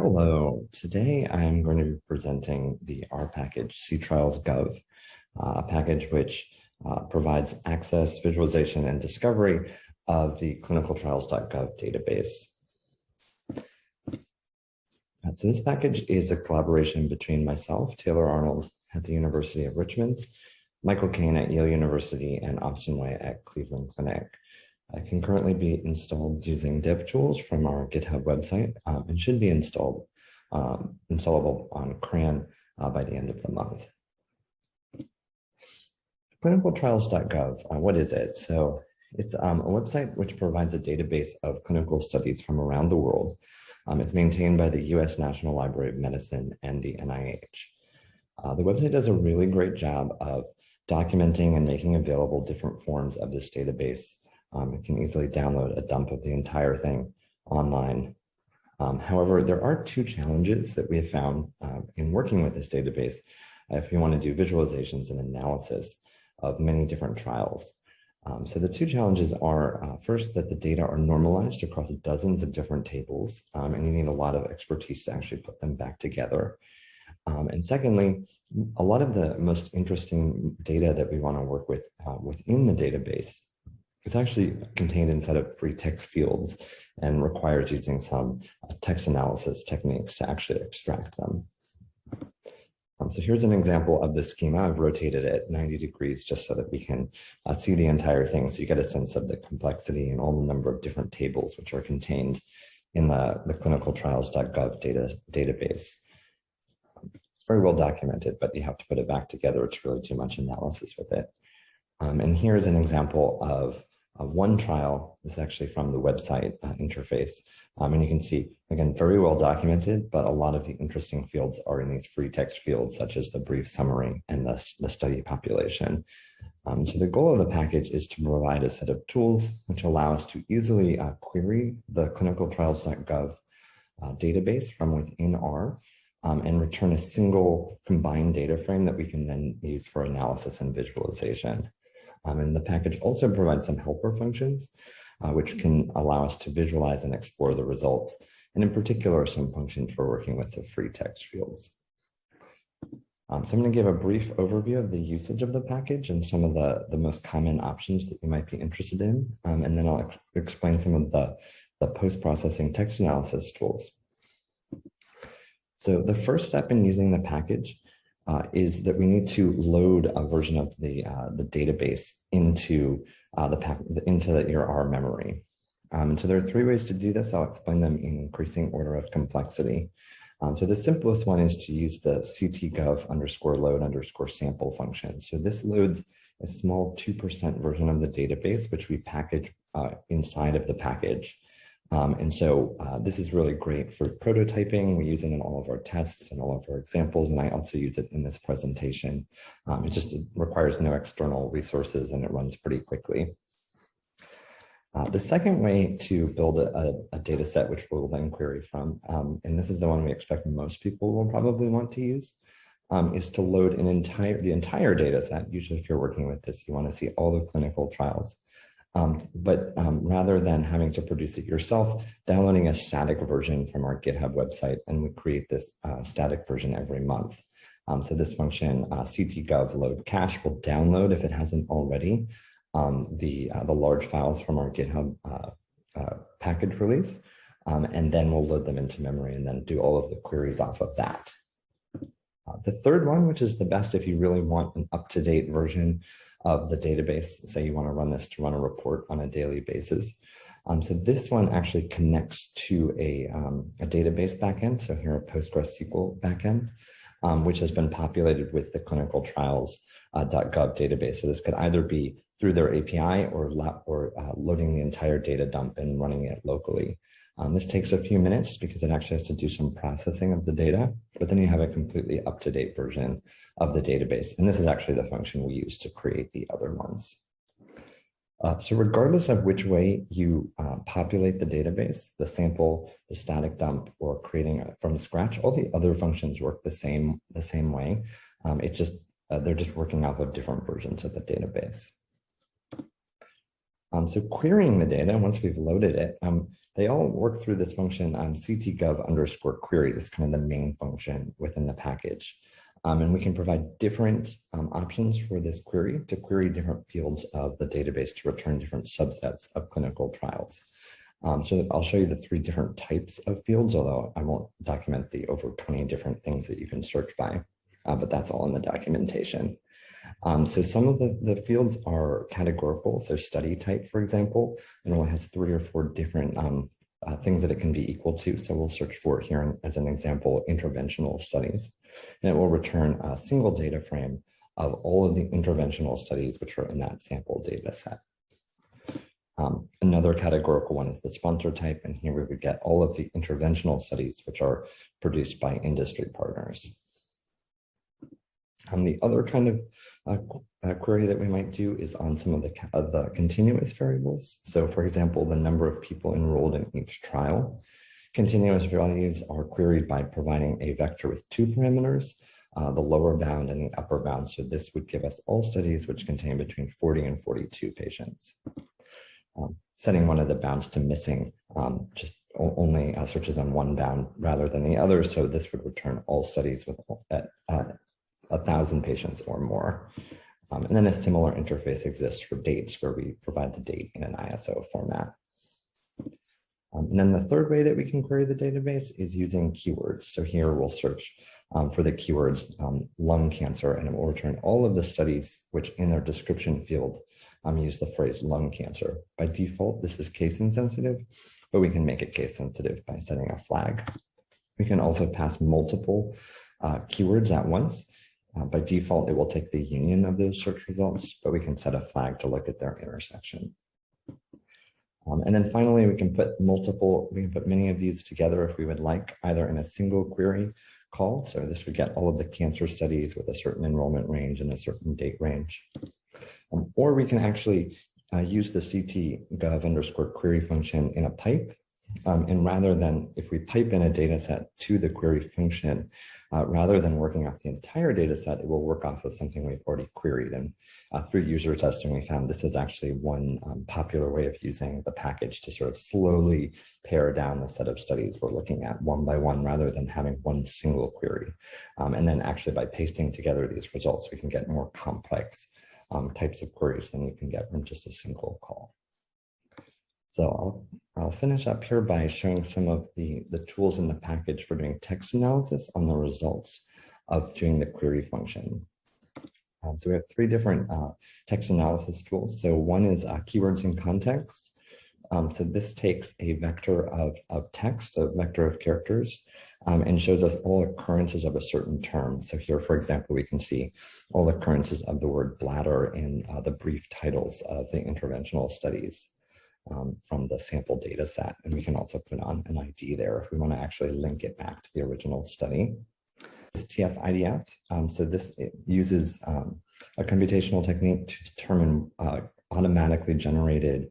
Hello, today I'm going to be presenting the R package, ctrials.gov, uh, a package which uh, provides access, visualization, and discovery of the clinicaltrials.gov database. Uh, so this package is a collaboration between myself, Taylor Arnold at the University of Richmond, Michael Kane at Yale University, and Austin White at Cleveland Clinic. It can currently be installed using DevTools from our GitHub website um, and should be installed um, installable on CRAN uh, by the end of the month. Clinicaltrials.gov, uh, what is it? So it's um, a website which provides a database of clinical studies from around the world. Um, it's maintained by the US National Library of Medicine and the NIH. Uh, the website does a really great job of documenting and making available different forms of this database um, you can easily download a dump of the entire thing online. Um, however, there are two challenges that we have found uh, in working with this database if you want to do visualizations and analysis of many different trials. Um, so the two challenges are uh, first that the data are normalized across dozens of different tables um, and you need a lot of expertise to actually put them back together. Um, and secondly, a lot of the most interesting data that we want to work with uh, within the database it's actually contained inside of free text fields and requires using some uh, text analysis techniques to actually extract them. Um, so here's an example of the schema. I've rotated it 90 degrees just so that we can uh, see the entire thing. So you get a sense of the complexity and all the number of different tables which are contained in the, the clinicaltrials.gov data, database. Very well documented, but you have to put it back together to really do much analysis with it. Um, and here's an example of uh, one trial This is actually from the website uh, interface. Um, and you can see, again, very well documented, but a lot of the interesting fields are in these free text fields, such as the brief summary and the, the study population. Um, so the goal of the package is to provide a set of tools which allow us to easily uh, query the clinicaltrials.gov uh, database from within R um, and return a single combined data frame that we can then use for analysis and visualization. Um, and the package also provides some helper functions, uh, which can allow us to visualize and explore the results, and in particular, some functions for working with the free text fields. Um, so I'm going to give a brief overview of the usage of the package and some of the, the most common options that you might be interested in, um, and then I'll ex explain some of the, the post-processing text analysis tools. So the first step in using the package uh, is that we need to load a version of the, uh, the database into uh, the pack, into the, your R memory. Um, so there are three ways to do this. I'll explain them in increasing order of complexity. Um, so the simplest one is to use the ctgov underscore load underscore sample function. So this loads a small 2% version of the database, which we package uh, inside of the package. Um, and so uh, this is really great for prototyping. We use it in all of our tests and all of our examples, and I also use it in this presentation. Um, it just requires no external resources and it runs pretty quickly. Uh, the second way to build a, a, data set, which we'll then query from, um, and this is the one we expect most people will probably want to use, um, is to load an entire the entire data set. Usually if you're working with this, you want to see all the clinical trials. Um, but um, rather than having to produce it yourself, downloading a static version from our GitHub website, and we create this uh, static version every month. Um, so this function, uh, ctgov load cache, will download, if it hasn't already, um, the, uh, the large files from our GitHub uh, uh, package release, um, and then we'll load them into memory and then do all of the queries off of that. Uh, the third one, which is the best if you really want an up-to-date version of the database. Say you want to run this to run a report on a daily basis. Um, so this one actually connects to a, um, a database backend. So here a PostgreSQL backend, um, which has been populated with the clinical trials uh, database. So this could either be through their API or, or uh, loading the entire data dump and running it locally. Um, this takes a few minutes because it actually has to do some processing of the data, but then you have a completely up-to-date version of the database. And this is actually the function we use to create the other ones. Uh, so regardless of which way you uh, populate the database, the sample, the static dump, or creating it from scratch, all the other functions work the same, the same way. Um, it just, uh, they're just working off of different versions of the database. Um, so querying the data, once we've loaded it, um, they all work through this function on ctgov underscore query. This is kind of the main function within the package. Um, and we can provide different um, options for this query to query different fields of the database to return different subsets of clinical trials. Um, so I'll show you the three different types of fields, although I won't document the over 20 different things that you can search by, uh, but that's all in the documentation. Um, so some of the, the fields are categorical, so study type, for example, and it only has three or four different um, uh, things that it can be equal to. So we'll search for here as an example, interventional studies, and it will return a single data frame of all of the interventional studies which are in that sample data set. Um, another categorical one is the sponsor type, and here we would get all of the interventional studies which are produced by industry partners. And the other kind of uh, uh, query that we might do is on some of the, uh, the continuous variables. So for example, the number of people enrolled in each trial. Continuous values are queried by providing a vector with two parameters, uh, the lower bound and the upper bound. So this would give us all studies which contain between 40 and 42 patients. Um, setting one of the bounds to missing um, just only uh, searches on one bound rather than the other. So this would return all studies with at, uh, a thousand patients or more. Um, and then a similar interface exists for dates where we provide the date in an ISO format. Um, and then the third way that we can query the database is using keywords. So here we'll search um, for the keywords um, lung cancer and it will return all of the studies which in their description field um, use the phrase lung cancer. By default, this is case insensitive, but we can make it case sensitive by setting a flag. We can also pass multiple uh, keywords at once uh, by default, it will take the union of those search results, but we can set a flag to look at their intersection. Um, and then finally, we can put multiple, we can put many of these together if we would like, either in a single query call. So this would get all of the cancer studies with a certain enrollment range and a certain date range. Um, or we can actually uh, use the ctgov underscore query function in a pipe. Um, and rather than if we pipe in a data set to the query function, uh, rather than working off the entire data set, it will work off of something we've already queried. And uh, through user testing, we found this is actually one um, popular way of using the package to sort of slowly pare down the set of studies we're looking at one by one, rather than having one single query. Um, and then actually by pasting together these results, we can get more complex um, types of queries than you can get from just a single call. So I'll, I'll finish up here by showing some of the, the tools in the package for doing text analysis on the results of doing the query function. Um, so we have three different uh, text analysis tools. So one is uh, keywords in context. Um, so this takes a vector of, of text, a vector of characters, um, and shows us all occurrences of a certain term. So here, for example, we can see all occurrences of the word bladder in uh, the brief titles of the interventional studies um, from the sample data set. And we can also put on an ID there if we want to actually link it back to the original study. This TF-IDF, um, so this uses um, a computational technique to determine uh, automatically generated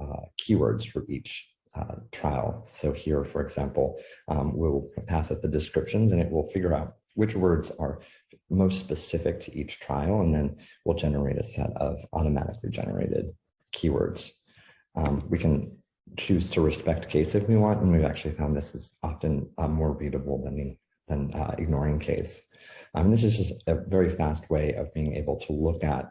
uh, keywords for each uh, trial. So here, for example, um, we'll pass it the descriptions and it will figure out which words are most specific to each trial, and then we'll generate a set of automatically generated keywords. Um, we can choose to respect case if we want, and we've actually found this is often uh, more readable than, than uh, ignoring case. Um, this is just a very fast way of being able to look at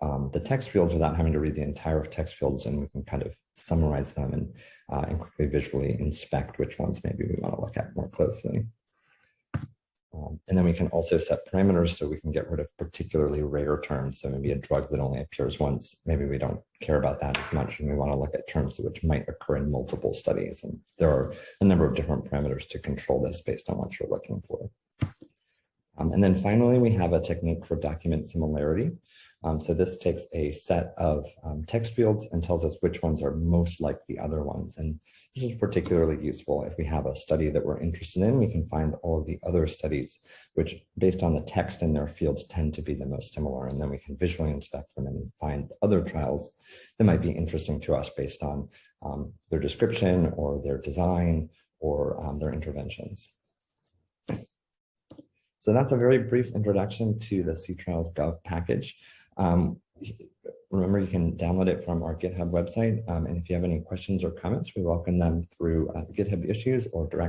um, the text fields without having to read the entire text fields, and we can kind of summarize them and, uh, and quickly visually inspect which ones maybe we want to look at more closely. Um, and then we can also set parameters so we can get rid of particularly rare terms. So maybe a drug that only appears once, maybe we don't care about that as much and we want to look at terms which might occur in multiple studies. And there are a number of different parameters to control this based on what you're looking for. Um, and then finally, we have a technique for document similarity. Um, so this takes a set of um, text fields and tells us which ones are most like the other ones. And this is particularly useful if we have a study that we're interested in, we can find all of the other studies, which based on the text in their fields tend to be the most similar. And then we can visually inspect them and find other trials that might be interesting to us based on um, their description or their design or um, their interventions. So that's a very brief introduction to the C-Trials Gov package. Um, Remember, you can download it from our GitHub website. Um, and if you have any questions or comments, we welcome them through uh, GitHub issues or directly